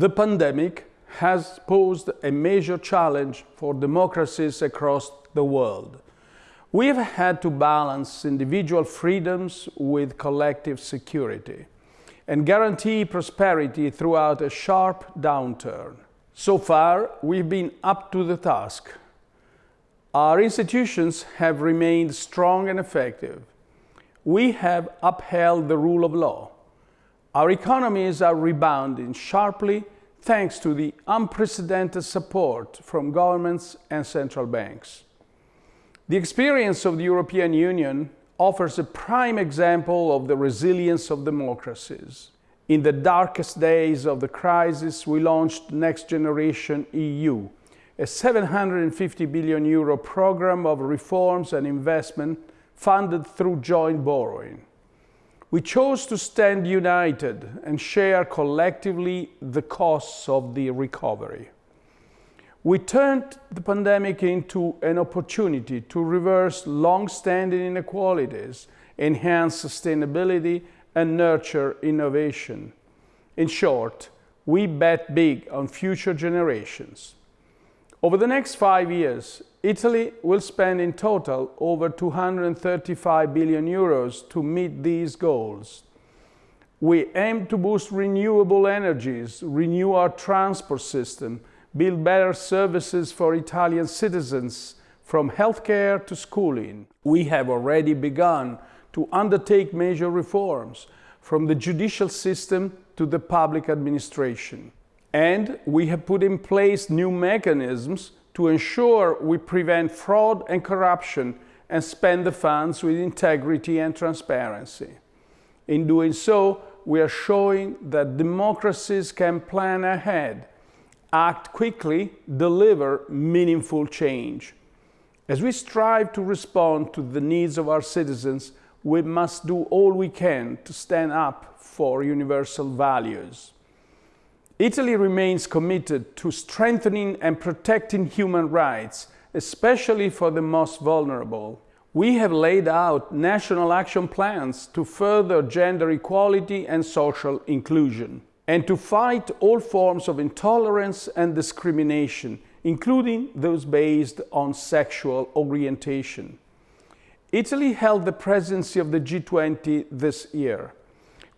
The pandemic has posed a major challenge for democracies across the world. We have had to balance individual freedoms with collective security and guarantee prosperity throughout a sharp downturn. So far, we've been up to the task. Our institutions have remained strong and effective. We have upheld the rule of law. Our economies are rebounding sharply thanks to the unprecedented support from governments and central banks. The experience of the European Union offers a prime example of the resilience of democracies. In the darkest days of the crisis, we launched Next Generation EU, a 750 billion euro program of reforms and investment funded through joint borrowing. We chose to stand united and share collectively the costs of the recovery. We turned the pandemic into an opportunity to reverse long-standing inequalities, enhance sustainability, and nurture innovation. In short, we bet big on future generations. Over the next five years, Italy will spend in total over 235 billion euros to meet these goals. We aim to boost renewable energies, renew our transport system, build better services for Italian citizens, from healthcare to schooling. We have already begun to undertake major reforms, from the judicial system to the public administration. And we have put in place new mechanisms to ensure we prevent fraud and corruption and spend the funds with integrity and transparency. In doing so, we are showing that democracies can plan ahead, act quickly, deliver meaningful change. As we strive to respond to the needs of our citizens, we must do all we can to stand up for universal values. Italy remains committed to strengthening and protecting human rights, especially for the most vulnerable. We have laid out national action plans to further gender equality and social inclusion, and to fight all forms of intolerance and discrimination, including those based on sexual orientation. Italy held the presidency of the G20 this year.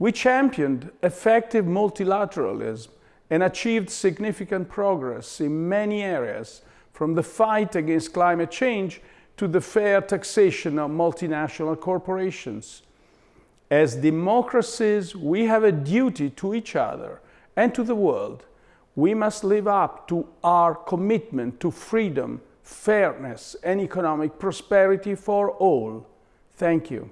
We championed effective multilateralism and achieved significant progress in many areas, from the fight against climate change to the fair taxation of multinational corporations. As democracies, we have a duty to each other and to the world. We must live up to our commitment to freedom, fairness, and economic prosperity for all. Thank you.